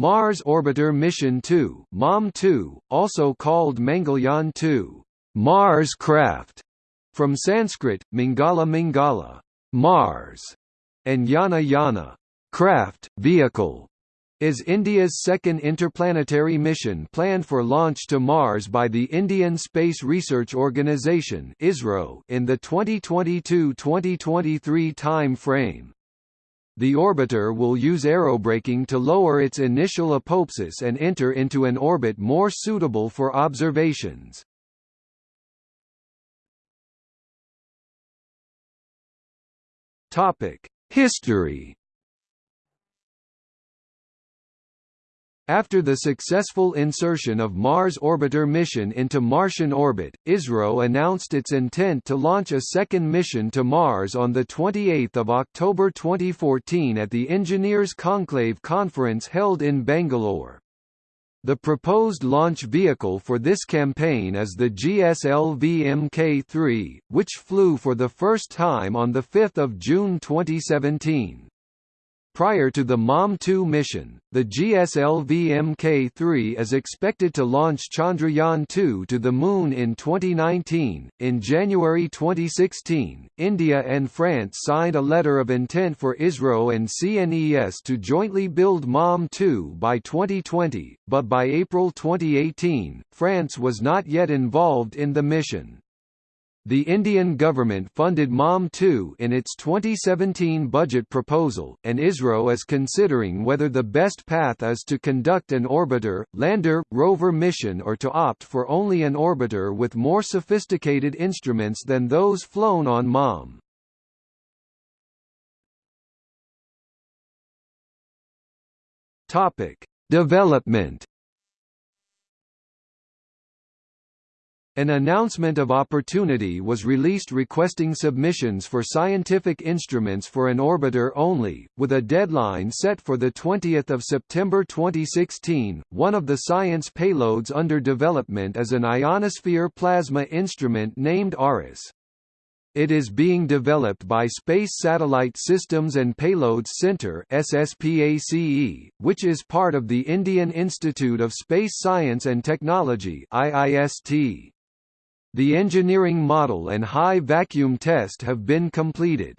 Mars Orbiter Mission 2 MOM-2, also called Mangalyaan 2 Mars craft, from Sanskrit, Mangala Mangala Mars, and Yana Yana craft, vehicle, is India's second interplanetary mission planned for launch to Mars by the Indian Space Research Organisation (ISRO) in the 2022-2023 time frame. The orbiter will use aerobraking to lower its initial apoapsis and enter into an orbit more suitable for observations. Topic: History After the successful insertion of Mars Orbiter mission into Martian orbit, ISRO announced its intent to launch a second mission to Mars on 28 October 2014 at the Engineers Conclave conference held in Bangalore. The proposed launch vehicle for this campaign is the GSLV Mk3, which flew for the first time on 5 June 2017. Prior to the MOM-2 mission, the GSLV Mk3 is expected to launch Chandrayaan-2 to the Moon in 2019. In January 2016, India and France signed a letter of intent for ISRO and CNES to jointly build MOM-2 by 2020, but by April 2018, France was not yet involved in the mission. The Indian government funded MOM-2 in its 2017 budget proposal, and ISRO is considering whether the best path is to conduct an orbiter, lander, rover mission or to opt for only an orbiter with more sophisticated instruments than those flown on MOM. Topic: Development An announcement of opportunity was released requesting submissions for scientific instruments for an orbiter only, with a deadline set for 20 September 2016. One of the science payloads under development is an ionosphere plasma instrument named ARIS. It is being developed by Space Satellite Systems and Payloads Centre SSPACE, which is part of the Indian Institute of Space Science and Technology IIST. The engineering model and high vacuum test have been completed.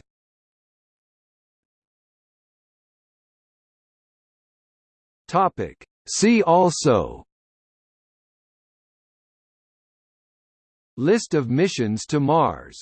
Topic. See also List of missions to Mars